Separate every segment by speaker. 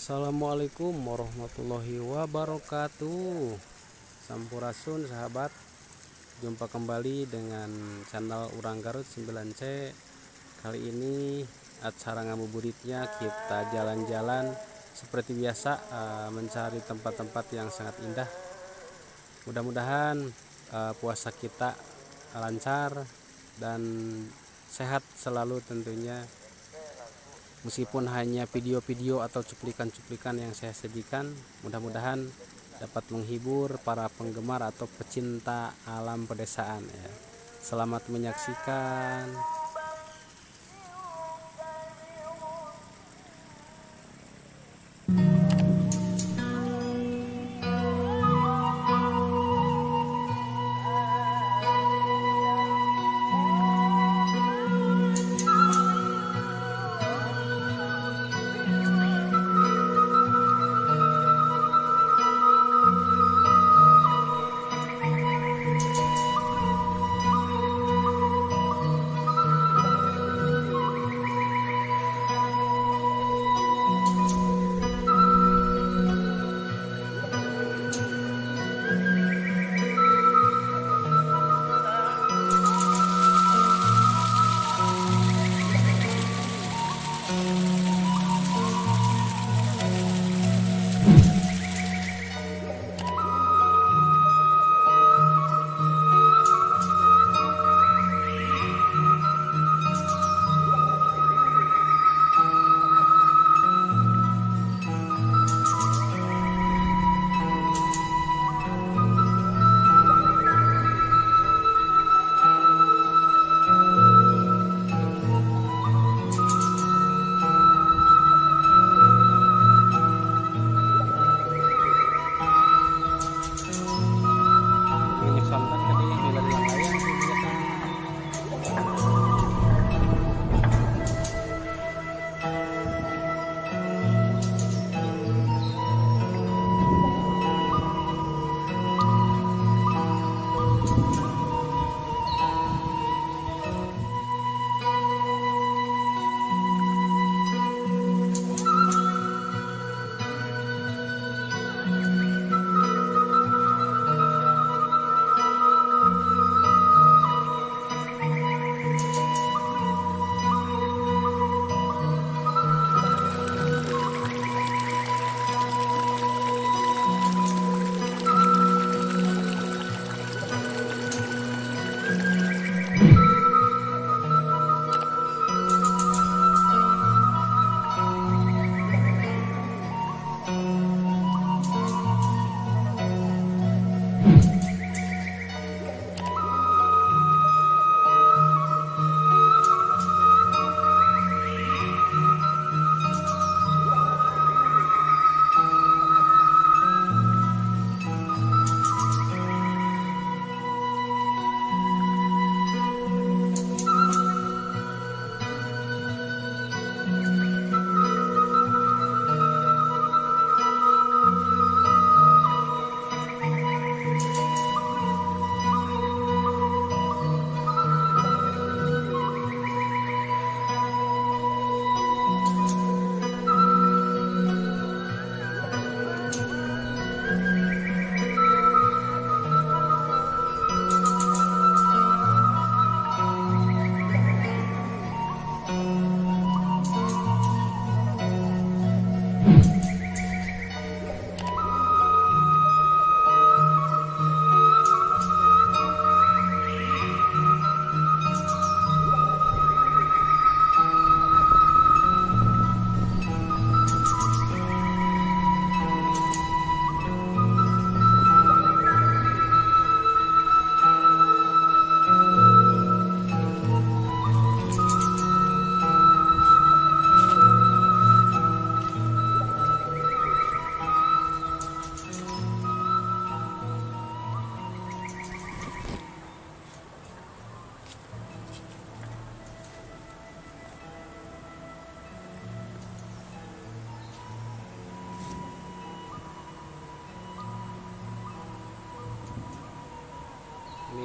Speaker 1: Assalamualaikum warahmatullahi wabarakatuh. Sampurasun sahabat. Jumpa kembali dengan channel Urang Garut 9C Kali ini acara ngabuburitnya kita jalan-jalan Seperti biasa eh, mencari tempat-tempat yang sangat indah. Mudah-mudahan eh, puasa kita lancar dan sehat selalu tentunya meskipun hanya video-video atau cuplikan-cuplikan yang saya sajikan mudah-mudahan dapat menghibur para penggemar atau pecinta alam pedesaan ya. Selamat menyaksikan.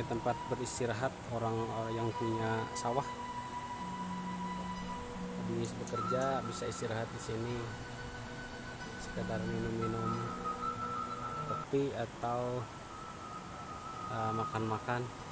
Speaker 1: Tempat beristirahat orang yang punya sawah. Habis bekerja bisa istirahat di sini. sekedar minum-minum kopi atau uh, makan-makan uh,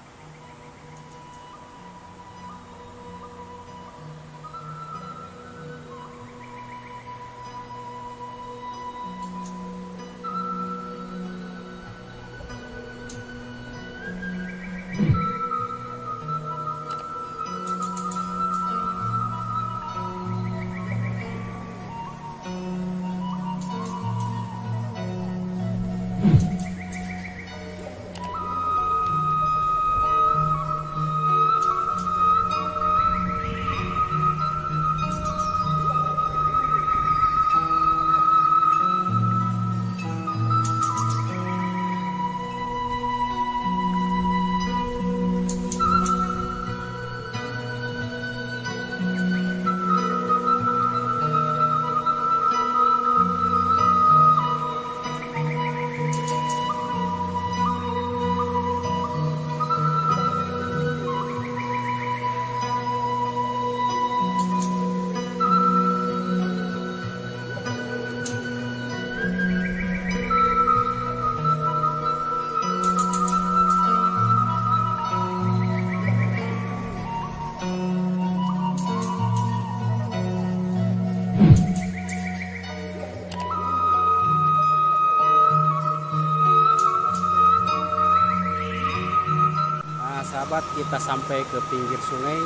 Speaker 1: kita sampai ke pinggir sungai.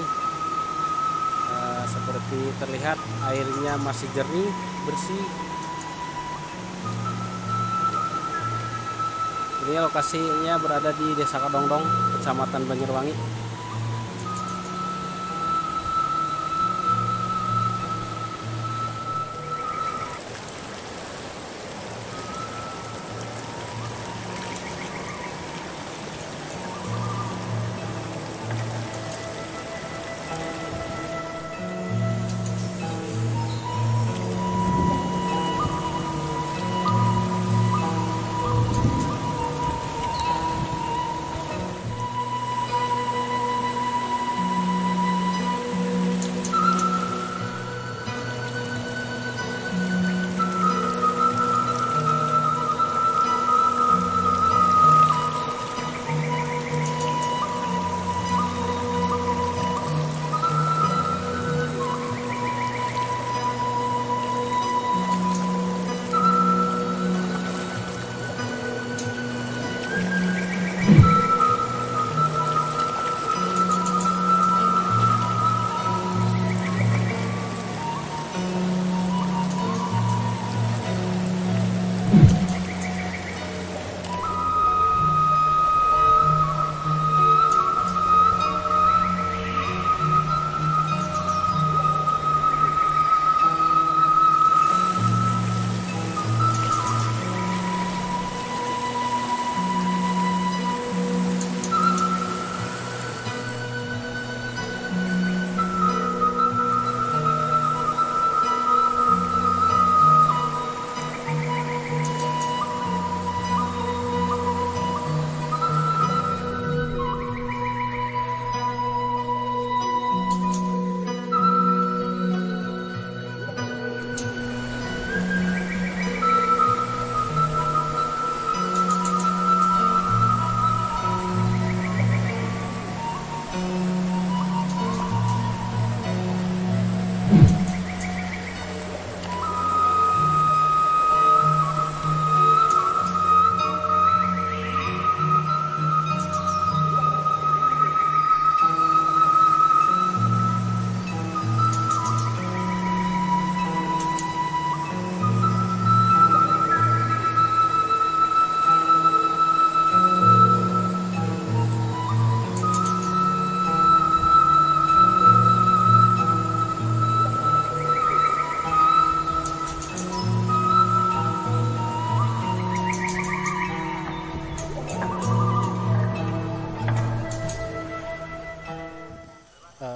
Speaker 1: Uh, seperti terlihat airnya masih jernih bersih. Ini lokasinya berada di desa Kadongdong kecamatan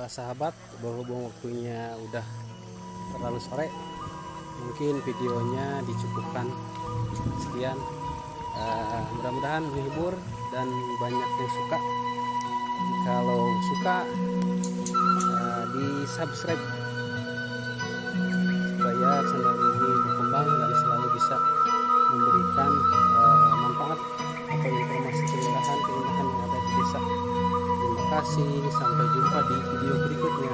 Speaker 1: Sahabat berhubung waktunya udah terlalu sore mungkin videonya dicukupkan. Sekian. Uh, mudah-mudahan menghibur dan banyak yang suka. Kalau suka uh, di subscribe. Supaya channel ini kasih. Sampai jumpa di video berikutnya.